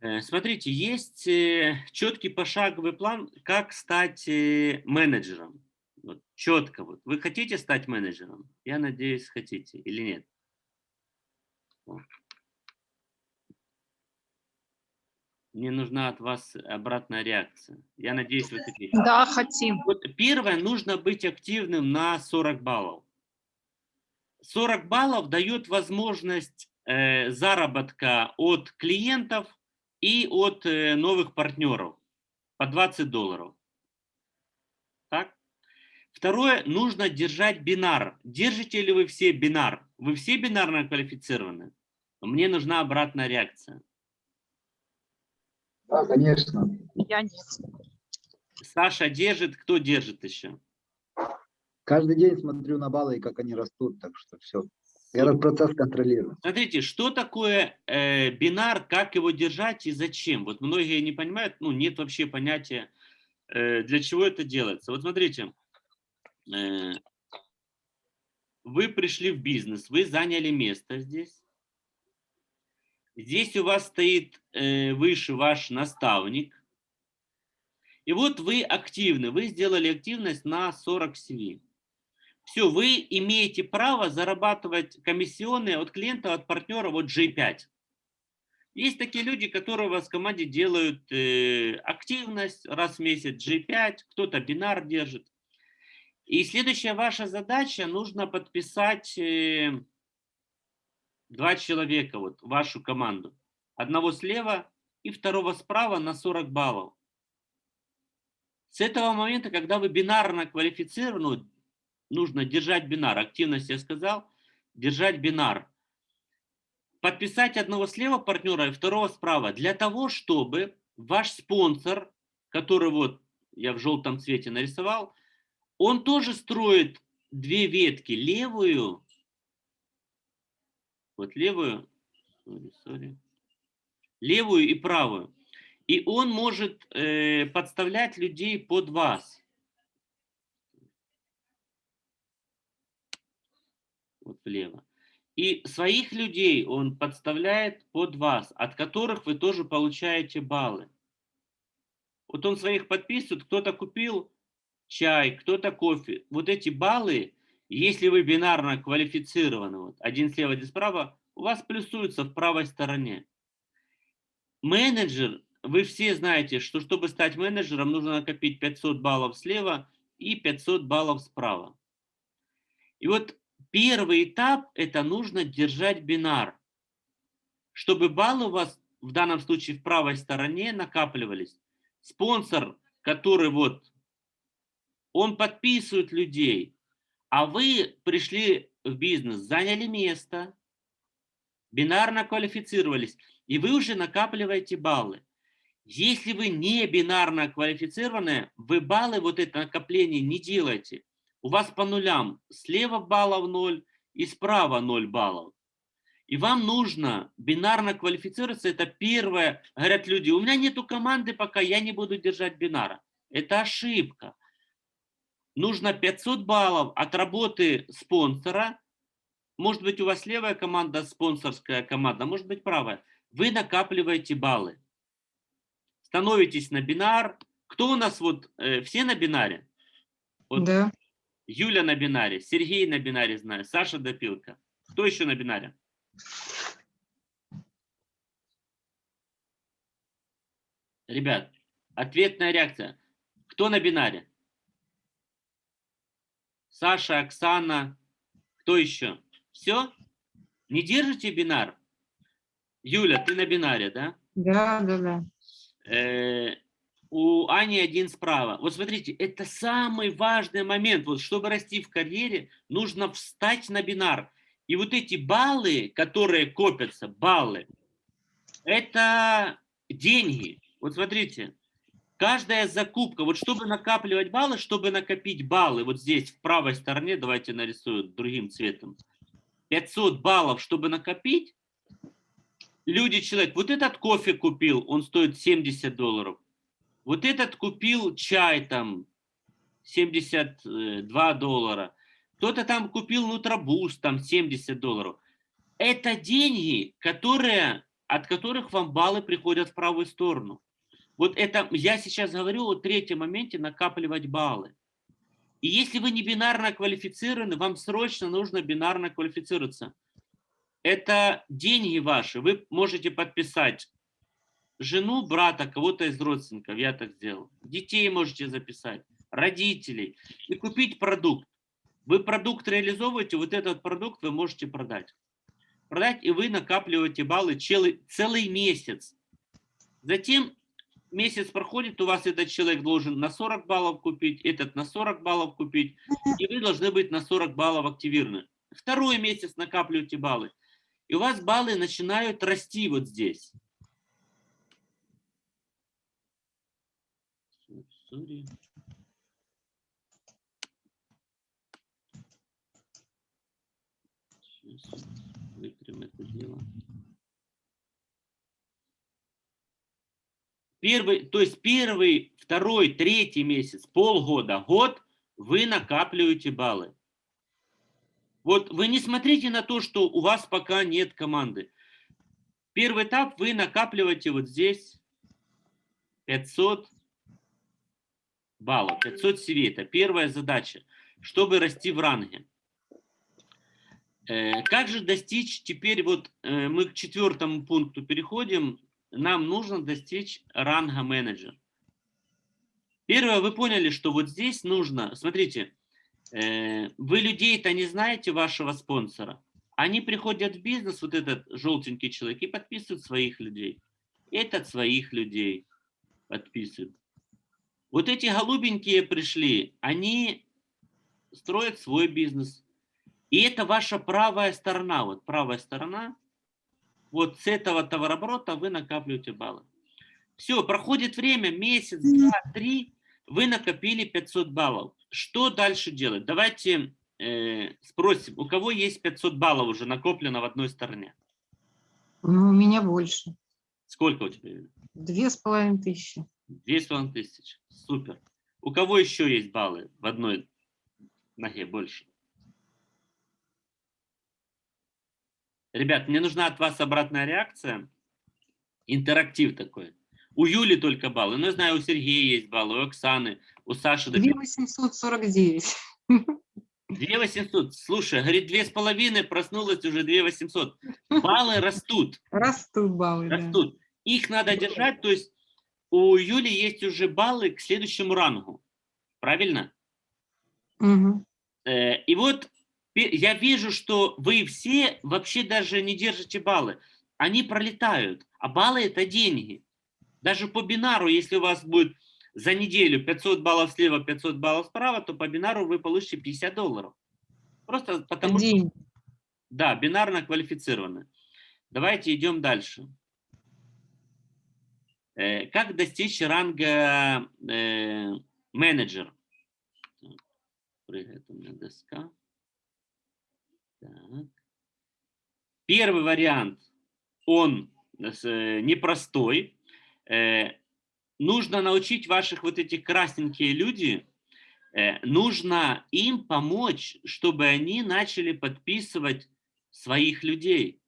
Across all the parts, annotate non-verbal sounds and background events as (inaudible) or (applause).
Э, смотрите, есть э, четкий пошаговый план, как стать э, менеджером. Вот, четко. Вот. Вы хотите стать менеджером? Я надеюсь, хотите или нет? Мне нужна от вас обратная реакция. Я надеюсь, вы хотите. Да, хотим. Вот первое, нужно быть активным на 40 баллов. 40 баллов дает возможность э, заработка от клиентов и от э, новых партнеров по 20 долларов. Так? Второе, нужно держать бинар. Держите ли вы все бинар? Вы все бинарно квалифицированы? Мне нужна обратная реакция. Да, конечно. Я нет. Саша держит, кто держит еще? Каждый день смотрю на баллы и как они растут, так что все. Я этот процесс контролирую. Смотрите, что такое э, бинар, как его держать и зачем? Вот многие не понимают, ну нет вообще понятия, э, для чего это делается. Вот смотрите, э, вы пришли в бизнес, вы заняли место здесь. Здесь у вас стоит э, выше ваш наставник. И вот вы активны, вы сделали активность на 40 CV все, вы имеете право зарабатывать комиссионные от клиента, от партнера, вот G5. Есть такие люди, которые у вас в команде делают э, активность раз в месяц G5, кто-то бинар держит. И следующая ваша задача, нужно подписать э, два человека, вот вашу команду. Одного слева и второго справа на 40 баллов. С этого момента, когда вы бинарно квалифицированы, нужно держать бинар. Активность я сказал, держать бинар. Подписать одного слева партнера и второго справа. Для того, чтобы ваш спонсор, который вот я в желтом цвете нарисовал, он тоже строит две ветки. Левую, вот левую, sorry, sorry, левую и правую. И он может э, подставлять людей под вас. Влево. И своих людей он подставляет под вас, от которых вы тоже получаете баллы. Вот он своих подписывает, кто-то купил чай, кто-то кофе. Вот эти баллы, если вы бинарно квалифицированы, вот, один слева, один справа, у вас плюсуются в правой стороне. Менеджер, вы все знаете, что чтобы стать менеджером, нужно накопить 500 баллов слева и 500 баллов справа. И вот Первый этап – это нужно держать бинар, чтобы баллы у вас в данном случае в правой стороне накапливались. Спонсор, который вот, он подписывает людей, а вы пришли в бизнес, заняли место, бинарно квалифицировались, и вы уже накапливаете баллы. Если вы не бинарно квалифицированы, вы баллы, вот это накопление не делаете у вас по нулям слева баллов 0 и справа 0 баллов. И вам нужно бинарно квалифицироваться. Это первое. Говорят люди, у меня нету команды, пока я не буду держать бинара. Это ошибка. Нужно 500 баллов от работы спонсора. Может быть, у вас левая команда, спонсорская команда, может быть, правая. Вы накапливаете баллы. Становитесь на бинар. Кто у нас вот, э, все на бинаре? Вот да. Юля на бинаре, Сергей на бинаре знаю, Саша Допилка. Кто еще на бинаре? Ребят, ответная реакция. Кто на бинаре? Саша, Оксана. Кто еще? Все? Не держите бинар? Юля, ты на бинаре, да? Да, да, да. Э, у Ани один справа. Вот смотрите, это самый важный момент. Вот чтобы расти в карьере, нужно встать на бинар. И вот эти баллы, которые копятся, баллы, это деньги. Вот смотрите, каждая закупка, вот чтобы накапливать баллы, чтобы накопить баллы, вот здесь в правой стороне, давайте нарисую другим цветом, 500 баллов, чтобы накопить, люди, человек, вот этот кофе купил, он стоит 70 долларов, вот этот купил чай там 72 доллара. Кто-то там купил нутробуст там 70 долларов. Это деньги, которые от которых вам баллы приходят в правую сторону. Вот это я сейчас говорю о третьем моменте накапливать баллы. И если вы не бинарно квалифицированы, вам срочно нужно бинарно квалифицироваться. Это деньги ваши. Вы можете подписать жену, брата, кого-то из родственников, я так сделал. Детей можете записать, родителей. И купить продукт. Вы продукт реализовываете, вот этот продукт вы можете продать. Продать, и вы накапливаете баллы целый, целый месяц. Затем месяц проходит, у вас этот человек должен на 40 баллов купить, этот на 40 баллов купить, и вы должны быть на 40 баллов активированы. Второй месяц накапливаете баллы, и у вас баллы начинают расти вот здесь. Сейчас вытрем это дело. Первый, то есть первый, второй, третий месяц, полгода, год вы накапливаете баллы. Вот вы не смотрите на то, что у вас пока нет команды. Первый этап вы накапливаете вот здесь 500 баллов, 500 CV. Это первая задача, чтобы расти в ранге. Э, как же достичь, теперь вот э, мы к четвертому пункту переходим, нам нужно достичь ранга менеджер. Первое, вы поняли, что вот здесь нужно, смотрите, э, вы людей-то не знаете, вашего спонсора. Они приходят в бизнес, вот этот желтенький человек, и подписывают своих людей. Этот своих людей подписывает. Вот эти голубенькие пришли, они строят свой бизнес. И это ваша правая сторона. Вот правая сторона – вот с этого товарооборота вы накапливаете баллы. Все, проходит время, месяц, два, три, вы накопили 500 баллов. Что дальше делать? Давайте э, спросим, у кого есть 500 баллов уже накоплено в одной стороне? Ну, у меня больше. Сколько у тебя? Две с половиной тысячи. Две с половиной тысячи. Супер. У кого еще есть баллы в одной ноге больше? Ребят, мне нужна от вас обратная реакция. Интерактив такой. У Юли только баллы. Ну, я знаю, у Сергея есть баллы, у Оксаны, у Саши. 2849. 2800. Слушай, говорит, две с половиной, проснулась уже 2800. Баллы растут. Растут баллы, Растут. Да. Их надо держать, то есть у Юли есть уже баллы к следующему рангу. Правильно? Угу. И вот я вижу, что вы все вообще даже не держите баллы. Они пролетают, а баллы – это деньги. Даже по бинару, если у вас будет за неделю 500 баллов слева, 500 баллов справа, то по бинару вы получите 50 долларов. Просто потому День. что... Да, бинарно квалифицированы. Давайте идем дальше. Э, как достичь ранга э, менеджер? Прыгает у меня доска. Так. Первый вариант, он э, непростой. Нужно научить ваших вот этих красненькие люди, нужно им помочь, чтобы они начали подписывать своих людей.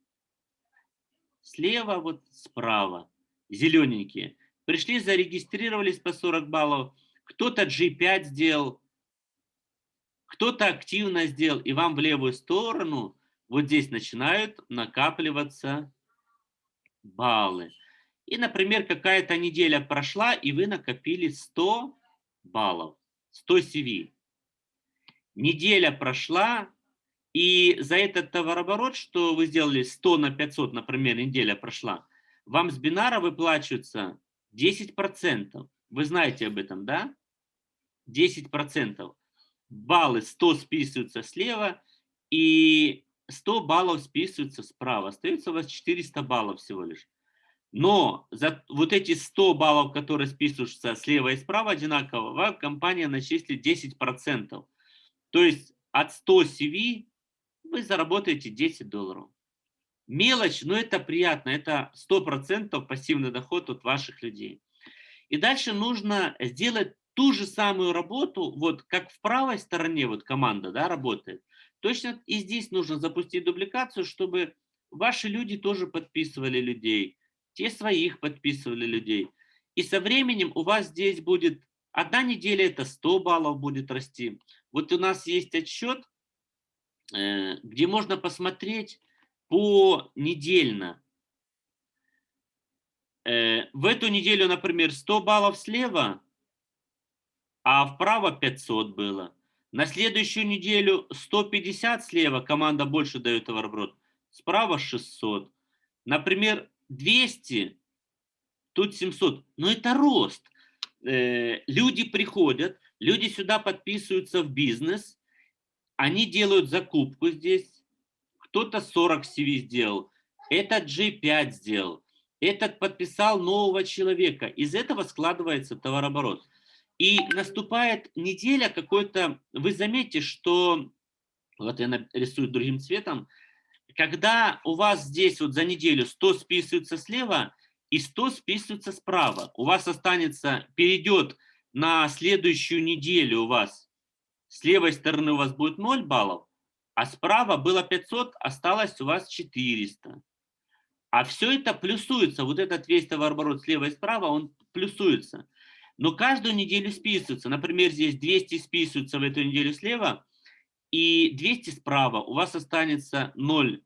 Слева, вот справа, зелененькие. Пришли, зарегистрировались по 40 баллов. Кто-то G5 сделал, кто-то активно сделал, и вам в левую сторону вот здесь начинают накапливаться баллы. И, например, какая-то неделя прошла, и вы накопили 100 баллов, 100 CV. Неделя прошла, и за этот товарооборот, что вы сделали 100 на 500, например, неделя прошла, вам с бинара выплачивается 10%. Вы знаете об этом, да? 10% баллы 100 списываются слева и 100 баллов списываются справа. Остается у вас 400 баллов всего лишь. Но за вот эти 100 баллов, которые списываются слева и справа одинаково, вам компания начислит 10%. То есть от 100 CV вы заработаете 10 долларов. Мелочь, но это приятно. Это 100% пассивный доход от ваших людей. И дальше нужно сделать ту же самую работу, вот как в правой стороне вот команда да, работает, точно и здесь нужно запустить дубликацию, чтобы ваши люди тоже подписывали людей, те своих подписывали людей. И со временем у вас здесь будет, одна неделя это 100 баллов будет расти. Вот у нас есть отчет, э, где можно посмотреть по недельно. Э, в эту неделю, например, 100 баллов слева, а вправо 500 было. На следующую неделю 150 слева, команда больше дает товарооборот, справа 600. Например, 200, тут 700. Но это рост. Э, люди приходят, люди сюда подписываются в бизнес, они делают закупку здесь, кто-то 40 CV сделал, этот G5 сделал, этот подписал нового человека. Из этого складывается товарооборот. И наступает неделя какой-то, вы заметите, что, вот я нарисую другим цветом, когда у вас здесь вот за неделю 100 списываются слева и 100 списываются справа, у вас останется, перейдет на следующую неделю у вас, с левой стороны у вас будет 0 баллов, а справа было 500, осталось у вас 400. А все это плюсуется, вот этот весь товарооборот слева и справа, он плюсуется. Но каждую неделю списывается. Например, здесь 200 списываются в эту неделю слева, и 200 справа. У вас останется 0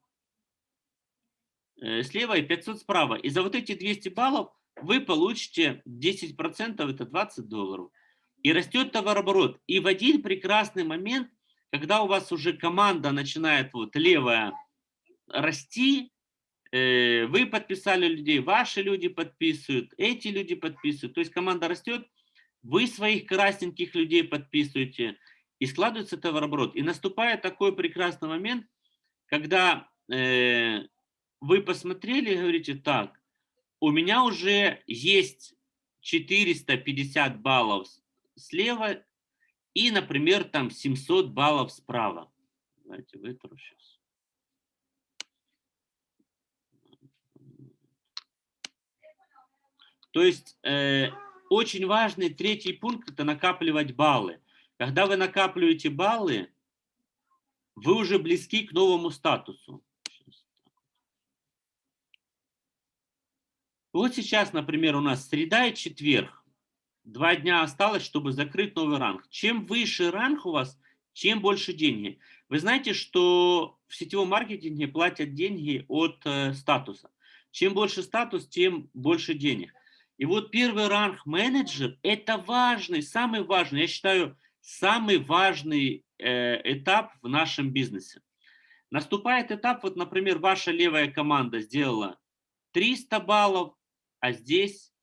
э, слева и 500 справа. И за вот эти 200 баллов вы получите 10%, это 20 долларов. И растет товарооборот. И в один прекрасный момент, когда у вас уже команда начинает вот левая расти, э, вы подписали людей, ваши люди подписывают, эти люди подписывают. То есть команда растет, вы своих красненьких людей подписываете, и складывается товарооборот. И наступает такой прекрасный момент, когда э, вы посмотрели и говорите, так, у меня уже есть 450 баллов слева и, например, там 700 баллов справа. Давайте вытру сейчас. То есть э, очень важный третий пункт – это накапливать баллы. Когда вы накапливаете баллы, вы уже близки к новому статусу. Вот сейчас, например, у нас среда и четверг. Два дня осталось, чтобы закрыть новый ранг. Чем выше ранг у вас, чем больше деньги. Вы знаете, что в сетевом маркетинге платят деньги от э, статуса. Чем больше статус, тем больше денег. И вот первый ранг менеджер – это важный, самый важный, я считаю, самый важный э, этап в нашем бизнесе. Наступает этап, вот, например, ваша левая команда сделала 300 баллов, а здесь,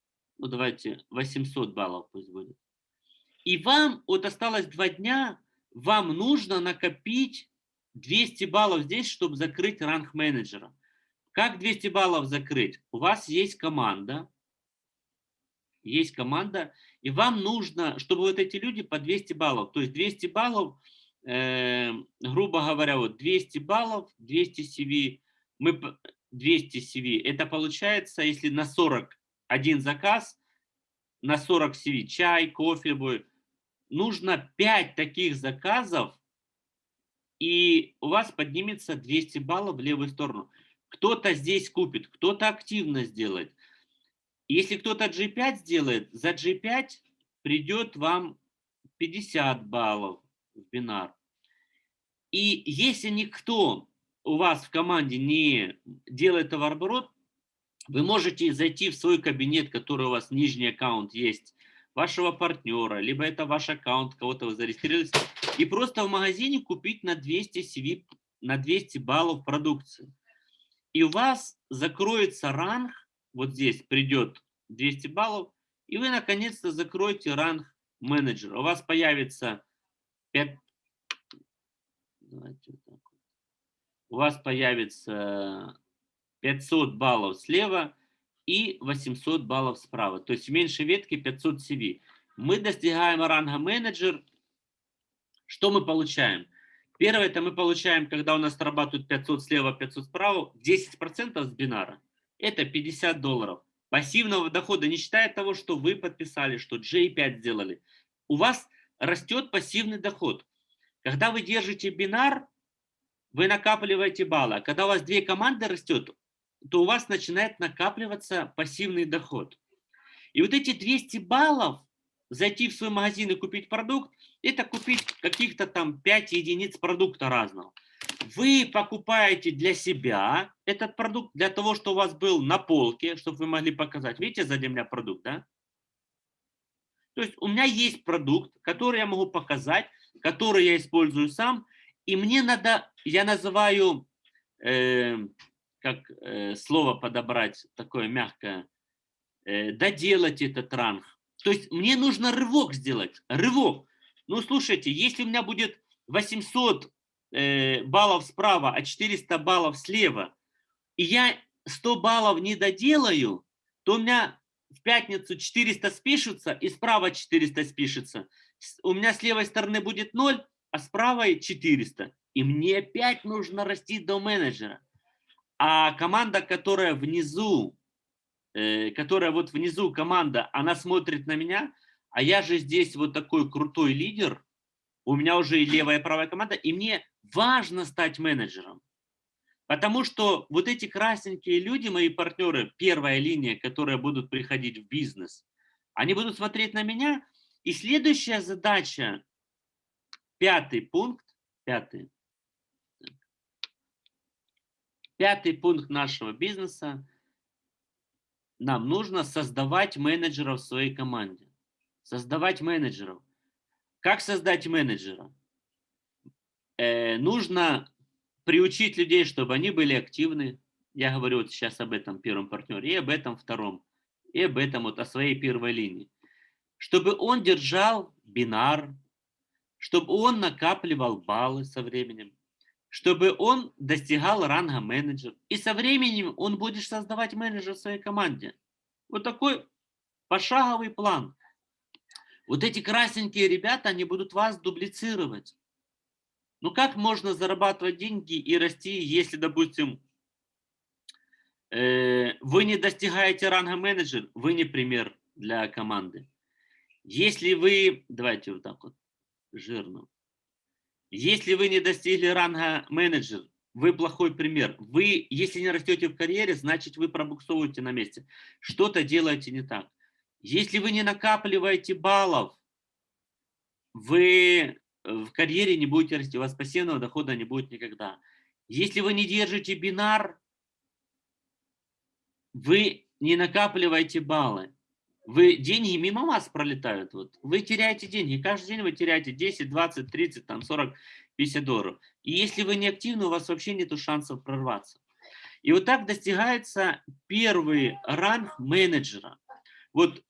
ну давайте, 800 баллов пусть будет. И вам, вот осталось два дня, вам нужно накопить 200 баллов здесь, чтобы закрыть ранг менеджера. Как 200 баллов закрыть? У вас есть команда, есть команда, и вам нужно, чтобы вот эти люди по 200 баллов, то есть 200 баллов, э, грубо говоря, вот 200 баллов, 200 CV, мы 200 CV. Это получается, если на 40 один заказ, на 40 CV чай, кофе будет, нужно 5 таких заказов, и у вас поднимется 200 баллов в левую сторону. Кто-то здесь купит, кто-то активно сделает. Если кто-то G5 сделает, за G5 придет вам 50 баллов в бинар. И если никто у вас в команде не делает товарооборот, вы можете зайти в свой кабинет, который у вас нижний аккаунт есть, вашего партнера, либо это ваш аккаунт, кого-то вы зарегистрировались, и просто в магазине купить на 200 CV, на 200 баллов продукции. И у вас закроется ранг, вот здесь придет 200 баллов, и вы наконец-то закроете ранг менеджера. У вас появится 5, Давайте вот так. У вас появится 500 баллов слева и 800 баллов справа. То есть в меньшей ветке 500 CV. Мы достигаем ранга менеджер. Что мы получаем? Первое, это мы получаем, когда у нас срабатывают 500 слева, 500 справа, 10% с бинара. Это 50 долларов. Пассивного дохода, не считая того, что вы подписали, что J5 сделали. У вас растет пассивный доход. Когда вы держите бинар, вы накапливаете баллы. А когда у вас две команды растет, то у вас начинает накапливаться пассивный доход. И вот эти 200 баллов, зайти в свой магазин и купить продукт, это купить каких-то там 5 единиц продукта разного. Вы покупаете для себя этот продукт, для того, чтобы у вас был на полке, чтобы вы могли показать. Видите, сзади меня продукт, да? То есть у меня есть продукт, который я могу показать, который я использую сам, и мне надо, я называю, э, как э, слово подобрать, такое мягкое, э, доделать этот ранг. То есть мне нужно рывок сделать, рывок. Ну, слушайте, если у меня будет 800 э, баллов справа, а 400 баллов слева, и я 100 баллов не доделаю, то у меня в пятницу 400 спишутся, и справа 400 спишется. У меня с левой стороны будет 0, а с правой 400. И мне опять нужно расти до менеджера. А команда, которая внизу, э, которая вот внизу команда, она смотрит на меня, а я же здесь вот такой крутой лидер, у меня уже и левая, и правая команда, и мне важно стать менеджером. Потому что вот эти красненькие люди, мои партнеры, первая линия, которые будут приходить в бизнес, они будут смотреть на меня, и следующая задача, пятый пункт, пятый, пятый пункт нашего бизнеса, нам нужно создавать менеджеров в своей команде. Создавать менеджеров. Как создать менеджера? Э, нужно приучить людей, чтобы они были активны. Я говорю вот сейчас об этом первом партнере, и об этом втором, и об этом вот о своей первой линии. Чтобы он держал бинар, чтобы он накапливал баллы со временем, чтобы он достигал ранга менеджер. И со временем он будет создавать менеджер в своей команде. Вот такой пошаговый план. Вот эти красненькие ребята, они будут вас дублицировать. Ну как можно зарабатывать деньги и расти, если, допустим, э, вы не достигаете ранга менеджер, вы не пример для команды. Если вы, давайте вот так вот, жирно. Если вы не достигли ранга менеджер, вы плохой пример. Вы, если не растете в карьере, значит вы пробуксовываете на месте. Что-то делаете не так. Если вы не накапливаете баллов, вы в карьере не будете расти, у вас пассивного дохода не будет никогда. Если вы не держите бинар, вы не накапливаете баллы. Вы деньги мимо вас пролетают. Вот. Вы теряете деньги. Каждый день вы теряете 10, 20, 30, там, 40, 50 долларов. И если вы не активны, у вас вообще нет шансов прорваться. И вот так достигается первый ранг менеджера. Вот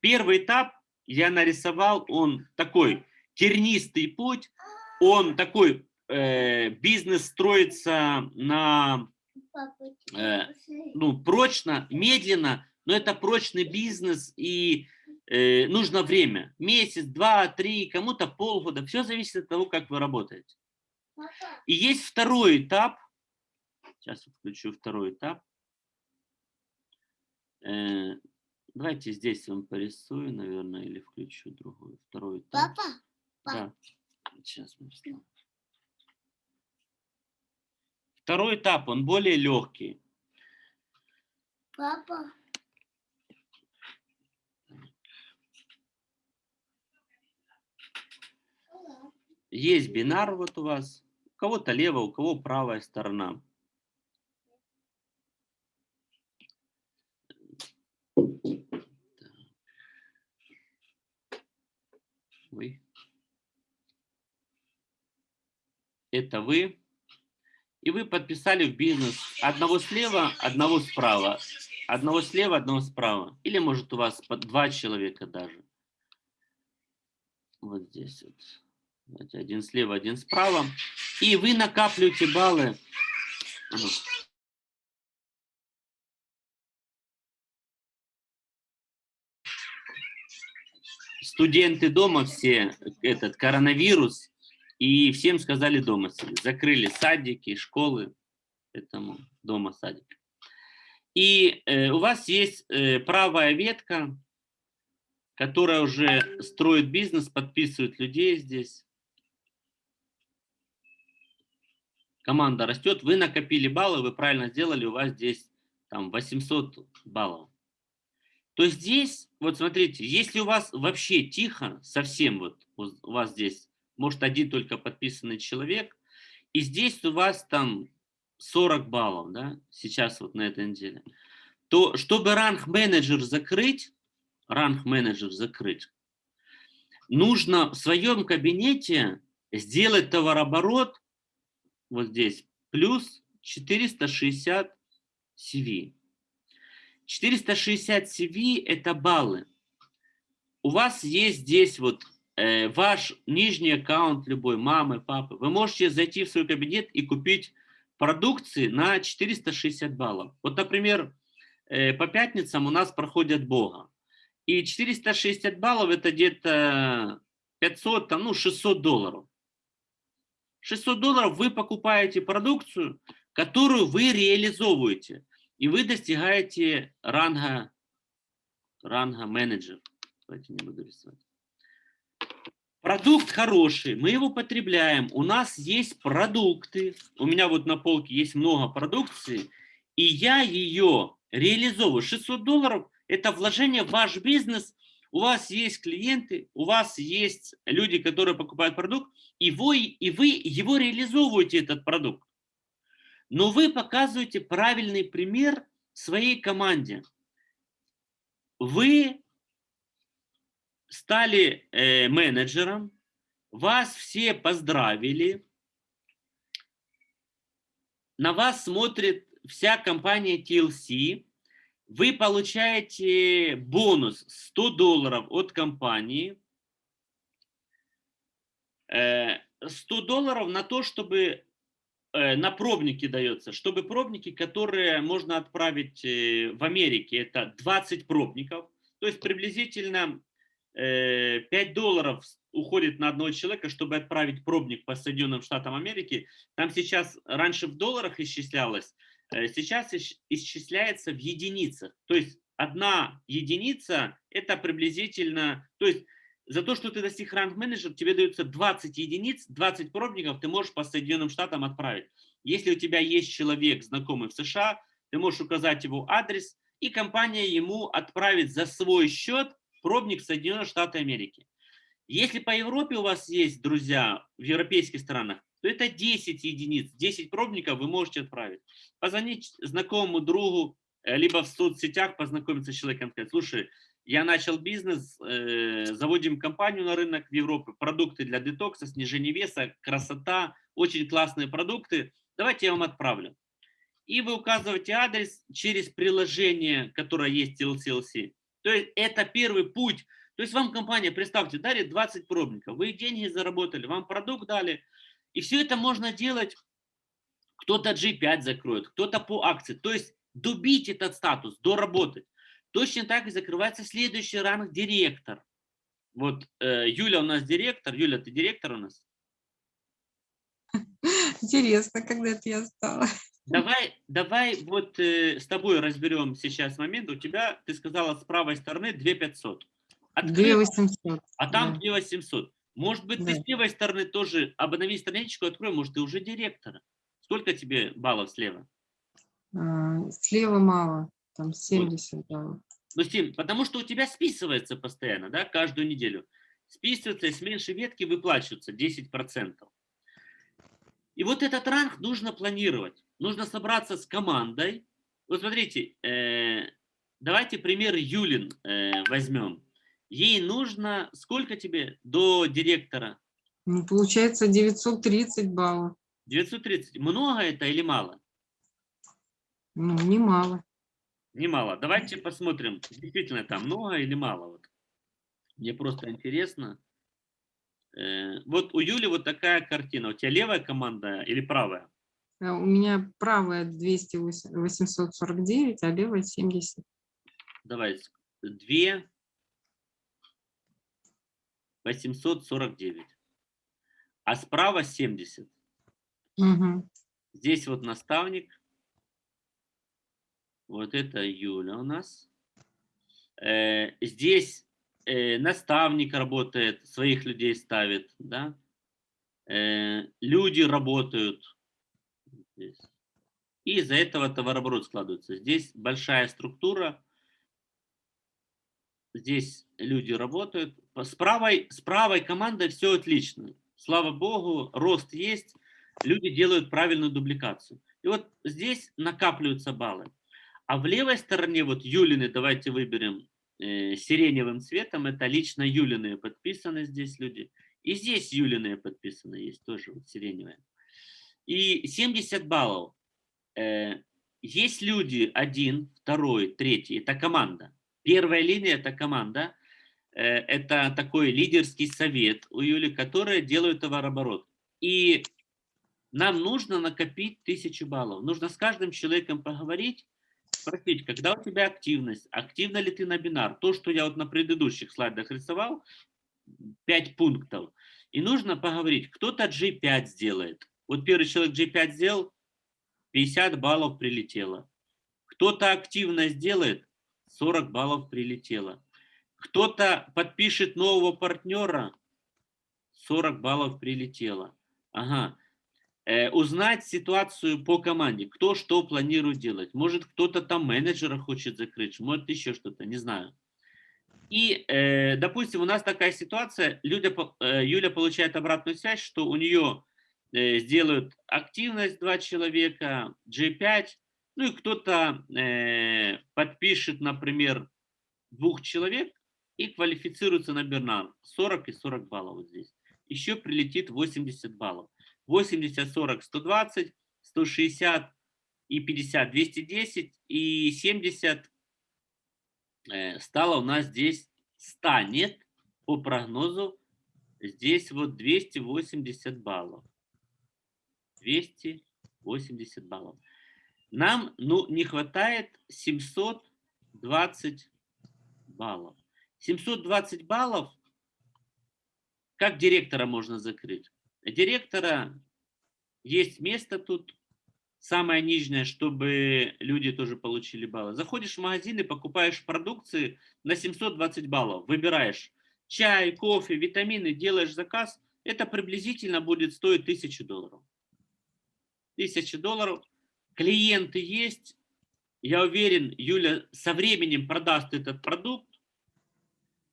первый этап я нарисовал, он такой тернистый путь, он такой, э, бизнес строится на, э, ну, прочно, медленно, но это прочный бизнес и э, нужно время. Месяц, два, три, кому-то полгода. Все зависит от того, как вы работаете. И есть второй этап. Сейчас включу второй этап. Э, давайте здесь вам порисую, наверное, или включу другой. Второй этап. Папа, Да. Сейчас мы встанем. Второй этап, он более легкий. папа, Есть бинар вот у вас. У кого-то левая, у кого правая сторона. Ой. Это вы. И вы подписали в бизнес одного слева, одного справа. Одного слева, одного справа. Или может у вас два человека даже. Вот здесь вот. Давайте один слева, один справа. И вы накапливаете баллы. Студенты дома все, этот коронавирус, и всем сказали дома сидеть. Закрыли садики, школы, поэтому дома садик. И э, у вас есть э, правая ветка, которая уже строит бизнес, подписывает людей здесь. Команда растет, вы накопили баллы, вы правильно сделали, у вас здесь там 800 баллов. То здесь, вот смотрите, если у вас вообще тихо, совсем вот у вас здесь, может один только подписанный человек, и здесь у вас там 40 баллов, да, сейчас вот на этой неделе, то чтобы ранг менеджер закрыть, ранг менеджер закрыть, нужно в своем кабинете сделать товарооборот вот здесь плюс 460 CV. 460 CV это баллы. У вас есть здесь вот э, ваш нижний аккаунт любой, мамы, папы. Вы можете зайти в свой кабинет и купить продукции на 460 баллов. Вот, например, э, по пятницам у нас проходят Бога. И 460 баллов это где-то 500, там, ну 600 долларов. 600 долларов вы покупаете продукцию, которую вы реализовываете, и вы достигаете ранга, ранга менеджер. Давайте не буду рисовать. Продукт хороший, мы его потребляем, у нас есть продукты, у меня вот на полке есть много продукции, и я ее реализовываю. 600 долларов – это вложение в ваш бизнес, у вас есть клиенты, у вас есть люди, которые покупают продукт, и вы, и вы его реализовываете, этот продукт. Но вы показываете правильный пример своей команде. Вы стали э, менеджером, вас все поздравили, на вас смотрит вся компания TLC, вы получаете бонус 100 долларов от компании, 100 э, долларов на то, чтобы э, на пробники дается, чтобы пробники, которые можно отправить э, в Америке, это 20 пробников, то есть приблизительно 5 долларов уходит на одного человека, чтобы отправить пробник по Соединенным Штатам Америки. Там сейчас, раньше в долларах исчислялось, сейчас исчисляется в единицах. То есть одна единица это приблизительно, то есть за то, что ты достиг ранг менеджер, тебе дается 20 единиц, 20 пробников ты можешь по Соединенным Штатам отправить. Если у тебя есть человек, знакомый в США, ты можешь указать его адрес, и компания ему отправит за свой счет пробник в Соединенные Штаты Америки. Если по Европе у вас есть друзья в европейских странах, то это 10 единиц, 10 пробников вы можете отправить. Позвонить знакомому другу, э, либо в соцсетях познакомиться с человеком, сказать, слушай, я начал бизнес, э, заводим компанию на рынок в Европе, продукты для детокса, снижения веса, красота, очень классные продукты. Давайте я вам отправлю. И вы указываете адрес через приложение, которое есть TLCLC. То есть это первый путь. То есть вам компания, представьте, дарит 20 пробников, вы деньги заработали, вам продукт дали. И все это можно делать, кто-то G5 закроет, кто-то по акции. То есть добить этот статус, доработать. Точно так и закрывается следующий ранг директор. Вот э, Юля у нас директор. Юля, ты директор у нас? (laughs) Интересно, когда это я стала. Давай, (laughs) давай вот э, с тобой разберем сейчас момент. У тебя, ты сказала, с правой стороны 2500. 2800. А там да. 2800. Может быть, Да. ты с левой стороны тоже обнови страничку, открой, может, ты уже директор. Сколько тебе баллов слева? А, Слева мало, там 70 баллов. Ну, Стим, потому что у тебя списывается постоянно, да, каждую неделю. Списывается, и с меньшей ветки выплачиваются 10%. И вот этот ранг нужно планировать. Нужно собраться с командой. Вот смотрите, э, давайте пример Юлин э, возьмем. Ей нужно, сколько тебе до директора? Ну, получается 930 баллов. 930. Много это или мало? Ну, немало. Немало. Давайте посмотрим, действительно там много или мало. Вот. Мне просто интересно. Э, вот у Юли вот такая картина. У тебя левая команда или правая? А У меня правая 200, 849, а левая 70. Давай, две 849. А справа 70. Мгм. Здесь вот наставник. Вот это Юля у нас. Э, здесь э, наставник работает, своих людей ставит, да. Э, люди работают. И из-за этого товарооборот складывается. Здесь большая структура. Здесь люди работают. С правой, с правой командой все отлично. Слава богу, рост есть. Люди делают правильную дубликацию. И вот здесь накапливаются баллы. А в левой стороне, вот Юлины, давайте выберем э, сиреневым цветом, это лично Юлины подписаны здесь люди. И здесь Юлины подписаны, есть тоже вот сиреневые. И 70 баллов. Э, есть люди, один, второй, третий, это команда. Первая линия это команда, э, это такой лидерский совет у Юли, которые делают товарооборот. И нам нужно накопить тысячу баллов. Нужно с каждым человеком поговорить, спросить, когда у тебя активность, активна ли ты на бинар. То, что я вот на предыдущих слайдах рисовал, 5 пунктов. И нужно поговорить, кто-то G5 сделает. Вот первый человек G5 сделал, 50 баллов прилетело. Кто-то активно сделает, 40 баллов прилетело. Кто-то подпишет нового партнера, 40 баллов прилетело. Ага. Э, узнать ситуацию по команде, кто что планирует делать. Может, кто-то там менеджера хочет закрыть, может, еще что-то, не знаю. И, э, допустим, у нас такая ситуация, по- э, Юля получает обратную связь, что у нее сделают активность два человека, G5, ну и кто-то подпишет, например, двух человек и квалифицируется на Бернар. 40 и 40 баллов вот здесь. Еще прилетит 80 баллов. 80, 40, 120, 160 и 50, 210 и 70 э, стало у нас здесь станет по прогнозу здесь вот 280 баллов. 280 баллов. Нам ну, не хватает 720 баллов. 720 баллов, как директора можно закрыть? Директора есть место тут, самое нижнее, чтобы люди тоже получили баллы. Заходишь в магазин и покупаешь продукции на 720 баллов, выбираешь чай, кофе, витамины, делаешь заказ, это приблизительно будет стоить 1000 долларов. 1000 долларов. Клиенты есть. Я уверен, Юля со временем продаст этот продукт.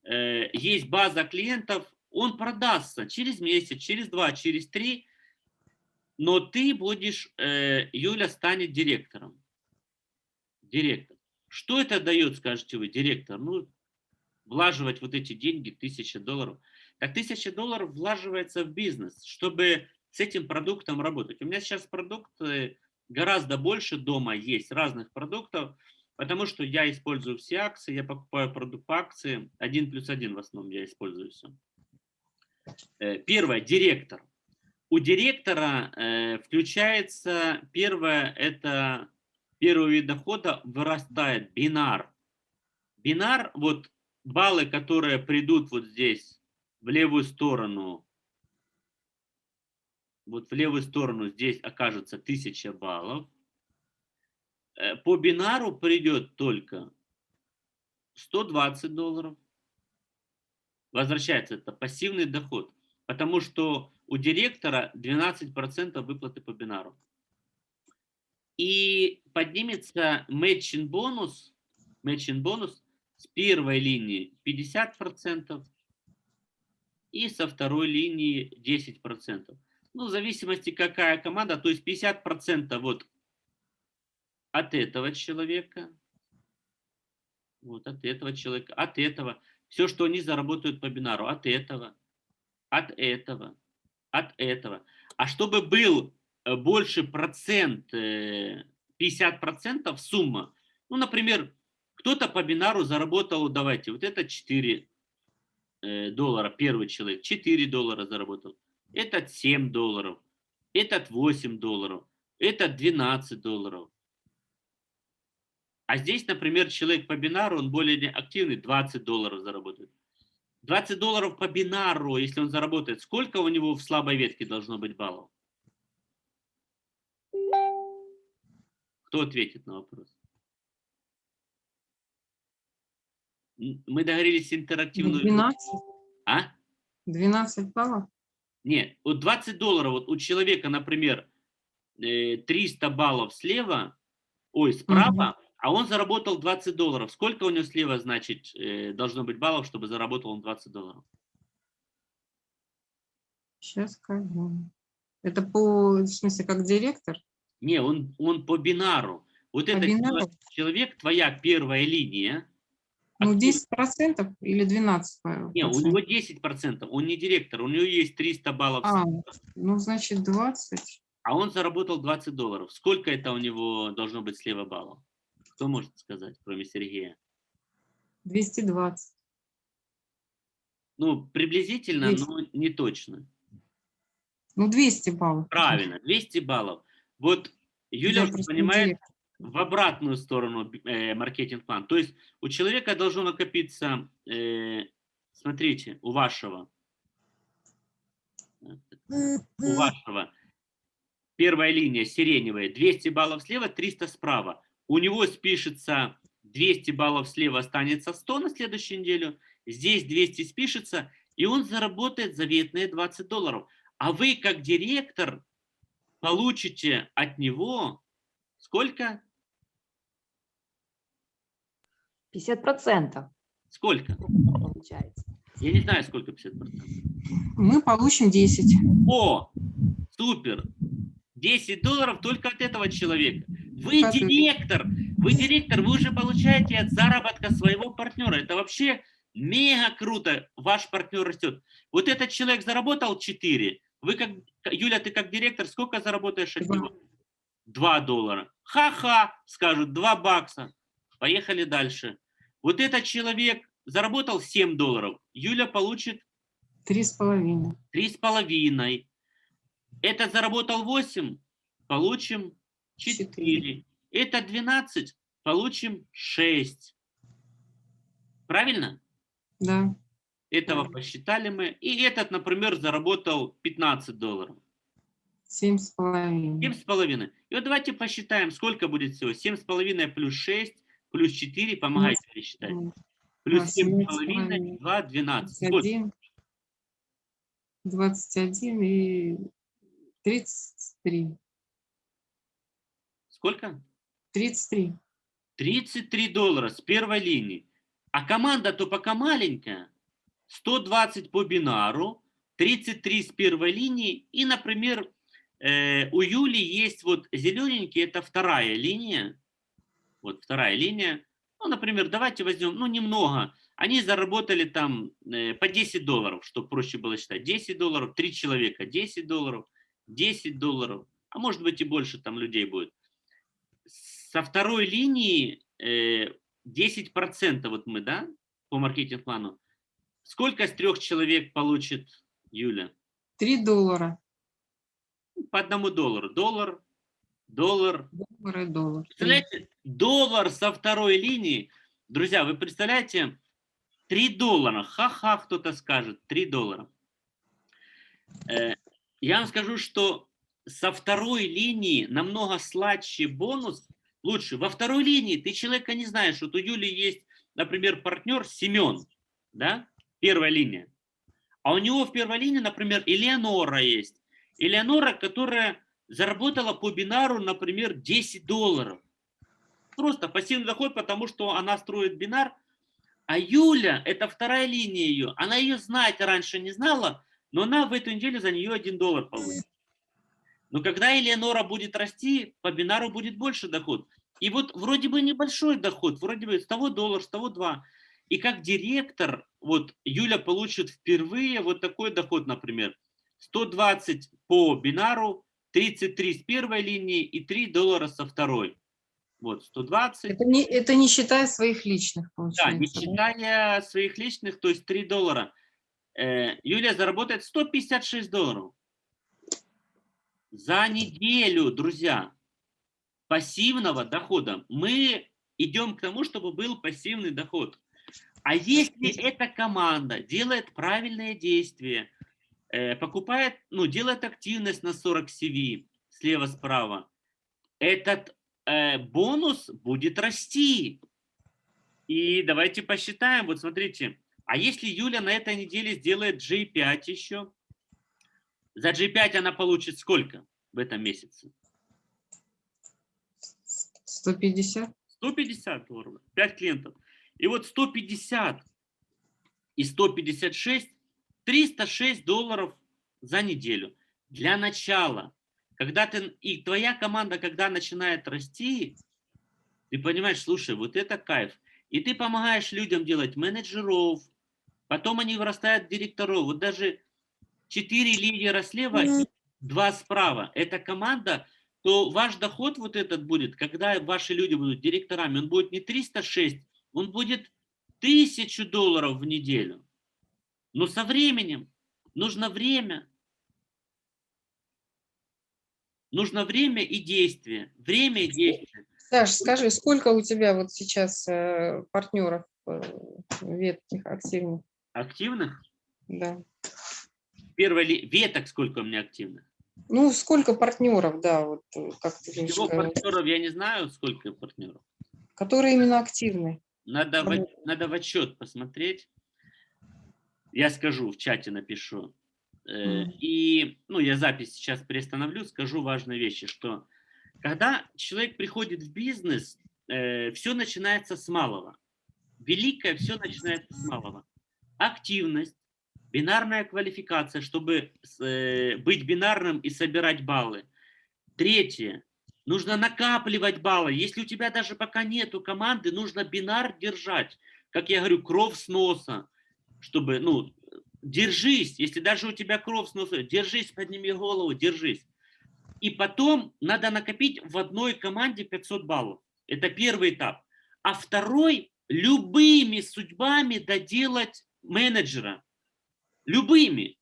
Э, Есть база клиентов, он продастся через месяц, через два, через три. Но ты будешь, э, Юля станет директором. Директор. Что это дает, скажете вы, директор? Ну, влаживать вот эти деньги, тысяча долларов. Так тысяча долларов влаживается в бизнес, чтобы с этим продуктом работать. У меня сейчас продукт э, гораздо больше дома есть, разных продуктов, потому что я использую все акции, я покупаю продукт по акции, один плюс один в основном я использую все. Э, Первое, директор. У директора э, включается, первое, это первый вид дохода вырастает бинар. Бинар, вот баллы, которые придут вот здесь, в левую сторону, вот в левую сторону здесь окажется 1000 баллов. Э, По бинару придет только 120 долларов. Возвращается это пассивный доход, потому что у директора 12% выплаты по бинару. И поднимется матчин бонус, матчин бонус с первой линии 50% и со второй линии 10%. Ну, в зависимости какая команда, то есть 50% вот от этого человека, вот от этого человека, от этого. Все, что они заработают по бинару, от этого, от этого, от этого. А чтобы был э, больше процент, э, 50% сумма, ну, например, кто-то по бинару заработал, давайте, вот это 4 э, доллара, первый человек, 4 доллара заработал, этот 7 долларов, этот 8 долларов, этот 12 долларов. А здесь, например, человек по бинару, он более активный, 20 долларов заработает. 20 долларов по бинару, если он заработает, сколько у него в слабой ветке должно быть баллов? Кто ответит на вопрос? Мы договорились интерактивную... 12, А? 12 баллов. Нет, вот 20 долларов вот у человека, например, э, 300 баллов слева, ой, справа, а он заработал 20 долларов. Сколько у него слева, значит, э, должно быть баллов, чтобы заработал он 20 долларов? Сейчас скажу. Это по, в смысле, как директор? Не, он, он по бинару. Вот По этот бинару? человек, твоя первая линия. Ну, актив- 10 процентов или 12 по- Не, у него 10%, он не директор, у него есть 300 баллов, А, ну, значит, 20. а он заработал 20 долларов. Сколько это у него должно быть слева баллов? Кто может сказать, кроме Сергея? 220. Ну, приблизительно, 200. но не точно. Ну, 200 баллов. Правильно, 200 баллов. Вот Юля уже понимает директор. в обратную сторону э, маркетинг-план. То есть у человека должно накопиться, э, смотрите, у вашего, у вашего первая линия сиреневая, 200 баллов слева, 300 справа. У него спишется 200 баллов слева, останется 100 на следующую неделю. Здесь 200 спишется, и он заработает заветные 20 долларов. А вы, как директор, получите от него сколько? 50 процентов Сколько? получается. Я не знаю, сколько 50%. Мы получим 10. О, супер! 10 долларов только от этого человека. Вы директор, вы директор, вы уже получаете от заработка своего партнера. Это вообще мега круто, ваш партнер растет. Вот этот человек заработал 4, вы как, Юля, ты как директор, сколько заработаешь от Два. него? 2 доллара. Ха-ха, скажут, 2 бакса. Поехали дальше. Вот этот человек заработал 7 долларов, Юля получит Три с половиной. три с половиной. Этот заработал 8, получим 4. Четыре. Это 12, получим 6. Правильно? Да. Этого Правильно. посчитали мы. И этот, например, заработал 15 долларов. Семь с половиной. 7,5. И вот давайте посчитаем, сколько будет всего. 7,5 плюс 6 плюс 4. Помогайте мне считать. Плюс 7,5, 17,5. 2, 12. Сколько? 21, 21 и 33. Сколько? 33. 33 доллара с первой линии. А команда-то пока маленькая. 120 по бинару, 33 с первой линии. И, например, э, у Юли есть вот зелененький, это вторая линия. Вот вторая линия. Ну, например, давайте возьмем, ну, немного. Они заработали там э, по 10 долларов, чтобы проще было считать. 10 долларов, 3 человека, 10 долларов, 10 долларов. А может быть и больше там людей будет со второй линии э, 10% вот мы, да, по маркетинг-плану. Сколько с трех человек получит Юля? 3 доллара. По одному доллару. Доллар, доллар. Доллар и доллар. Три. Представляете, доллар со второй линии. Друзья, вы представляете, 3 доллара. Ха-ха, кто-то скажет, 3 доллара. Э, я вам скажу, что со второй линии намного сладче бонус, лучше. Во второй линии ты человека не знаешь. Вот у Юли есть, например, партнер Семен, да, первая линия. А у него в первой линии, например, Элеонора есть. Элеонора, которая заработала по бинару, например, 10 долларов. Просто пассивный доход, потому что она строит бинар. А Юля, это вторая линия ее, она ее знать раньше не знала, но она в эту неделю за нее 1 доллар получит. Но когда Элеонора будет расти, по бинару будет больше доход. И вот вроде бы небольшой доход, вроде бы с того доллар, с того два. И как директор, вот Юля получит впервые вот такой доход, например, 120 по бинару, 33 с первой линии и 3 доллара со второй. Вот, 120. Это не, это не считая своих личных, Да, не получается. да? считая своих личных, то есть 3 доллара. Э, Юлия заработает 156 долларов. За неделю, друзья, пассивного дохода. Мы идем к тому, чтобы был пассивный доход. А если эта команда делает правильные действия, э, покупает, ну, делает активность на 40 CV слева-справа, этот э, бонус будет расти. И давайте посчитаем. Вот смотрите, а если Юля на этой неделе сделает G5 еще, за G5 она получит сколько в этом месяце? 150. 150 долларов, 5 клиентов. И вот 150 и 156, 306 долларов за неделю. Для начала, когда ты, и твоя команда, когда начинает расти, ты понимаешь, слушай, вот это кайф. И ты помогаешь людям делать менеджеров, потом они вырастают в директоров. Вот даже 4 лидера слева, и 2 справа. Это команда, то ваш доход вот этот будет, когда ваши люди будут директорами, он будет не 306, он будет 1000 долларов в неделю. Но со временем, нужно время. Нужно время и действие. Время и действие. Саш, скажи, сколько у тебя вот сейчас э, партнеров э, ветких активных? Активных? Да. Первое ли, веток сколько у меня активных? Ну, сколько партнеров, да, вот э, как ты будешь Всего сказать, партнеров я не знаю, сколько партнеров. которые именно активны. Надо в, надо в отчет посмотреть. Я скажу, в чате напишу. Э, Мгм. И, ну, я запись сейчас приостановлю, скажу важные вещи, что когда человек приходит в бизнес, все начинается с малого. Великое все начинается с малого. Активность, бинарная квалификация, чтобы э, быть бинарным и собирать баллы. Третье. Нужно накапливать баллы. Если у тебя даже пока нету команды, нужно бинар держать. Как я говорю, кровь с носа. Чтобы, ну, держись. Если даже у тебя кровь с носа, держись, подними голову, держись. И потом надо накопить в одной команде 500 баллов. Это первый этап. А второй – любыми судьбами доделать менеджера. Любыми.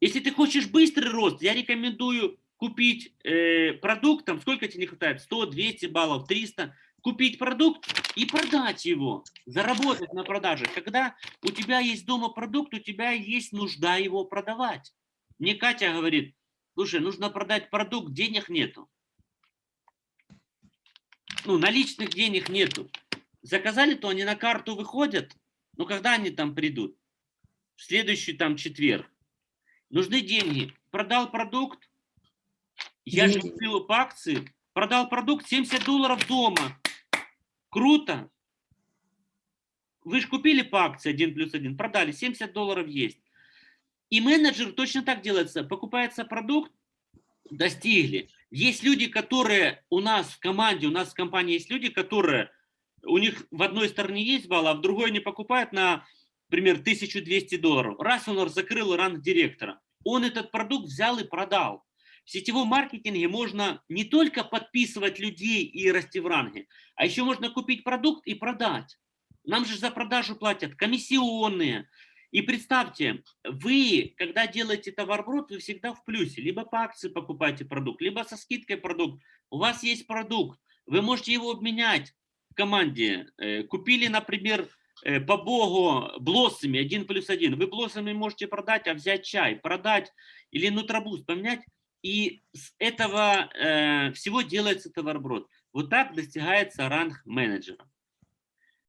Если ты хочешь быстрый рост, я рекомендую купить э, продукт, там сколько тебе не хватает, 100, 200 баллов, 300, купить продукт и продать его, заработать на продаже. Когда у тебя есть дома продукт, у тебя есть нужда его продавать. Мне Катя говорит, слушай, нужно продать продукт, денег нету. Ну, наличных денег нету. Заказали, то они на карту выходят, но когда они там придут? В следующий там четверг. Нужны деньги. Продал продукт, я же купил по акции, продал продукт 70 долларов дома. Круто. Вы же купили по акции 1 плюс 1, продали, 70 долларов есть. И менеджер точно так делается. Покупается продукт, достигли. Есть люди, которые у нас в команде, у нас в компании есть люди, которые, у них в одной стороне есть балл, а в другой не покупают на, например, 1200 долларов. Раз он закрыл ранг директора, он этот продукт взял и продал. В сетевом маркетинге можно не только подписывать людей и расти в ранге, а еще можно купить продукт и продать. Нам же за продажу платят комиссионные. И представьте, вы, когда делаете товарброд, вы всегда в плюсе. Либо по акции покупаете продукт, либо со скидкой продукт. У вас есть продукт, вы можете его обменять в команде. Э, Купили, например, по богу блоссами 1 плюс 1. Вы блоссами можете продать, а взять чай, продать или нутробуст поменять. И с этого э, всего делается товарброд. Вот так достигается ранг менеджера.